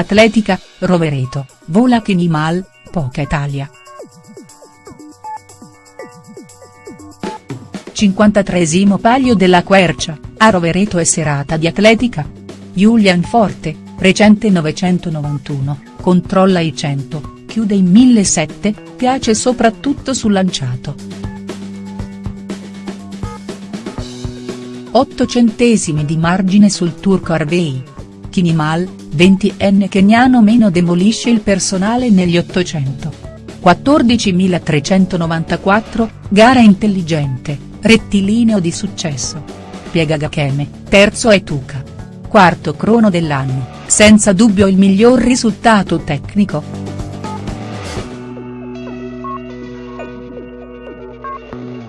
Atletica, Rovereto, vola Chinimal, poca Italia. 53esimo Palio della Quercia, a Rovereto e serata di atletica. Julian Forte, recente 991, controlla i 100, chiude in 1007, piace soprattutto sul lanciato. 8 centesimi di margine sul turco Kinimal, 20enne keniano meno demolisce il personale negli 800. 14.394, gara intelligente rettilineo di successo. Piega Gakeme, terzo è Tuca. Quarto crono dell'anno, senza dubbio il miglior risultato tecnico.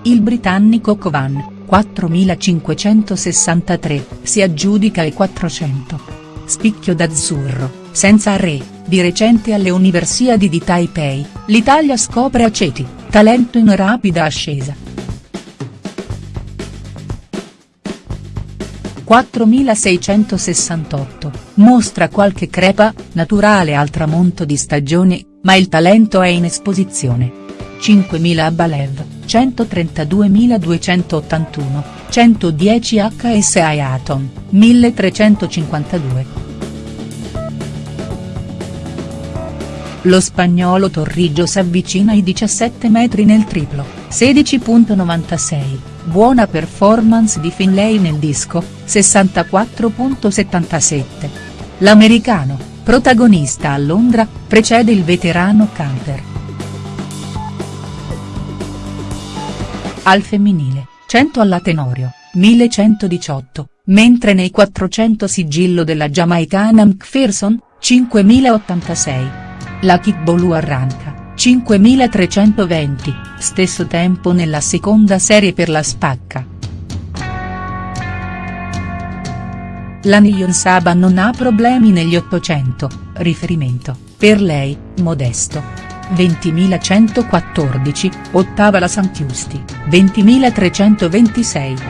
Il britannico Covan, 4563, si aggiudica i 400. Spicchio d'azzurro, senza re, di recente alle Universiadi di Taipei, l'Italia scopre Aceti, talento in rapida ascesa. 4668, mostra qualche crepa, naturale al tramonto di stagione, ma il talento è in esposizione. 5000 a Balev, 132.281, 110 HS Ayaton, 1352. Lo spagnolo Torriggio s'avvicina ai 17 metri nel triplo, 16.96 buona performance di Finlay nel disco, 64.77. L'americano, protagonista a Londra, precede il veterano Camper. Al femminile, 100 alla Tenorio, 1118, mentre nei 400 sigillo della giamaicana McPherson, 5086. La Kickball arranca 5320, stesso tempo nella seconda serie per la Spacca. La Nyon Saba non ha problemi negli 800, riferimento, per lei, modesto. 20.114, ottava la Santiusti, 20.326.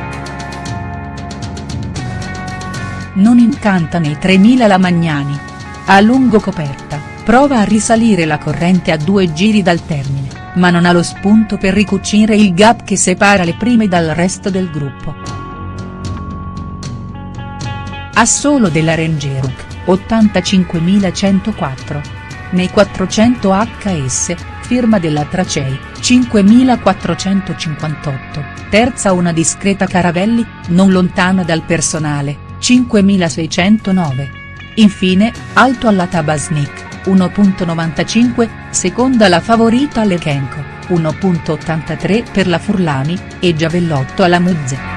Non incanta nei 3.000 la Magnani. A lungo coperta prova a risalire la corrente a due giri dal termine, ma non ha lo spunto per ricucire il gap che separa le prime dal resto del gruppo. A solo della Rangeruk, 85.104. Nei 400 HS, firma della Tracei, 5.458, terza una discreta Caravelli, non lontana dal personale, 5.609. Infine, alto alla Tabasnik, 1.95, seconda la favorita Lechenko, 1.83 per la Furlani, e Giavellotto alla Muzze.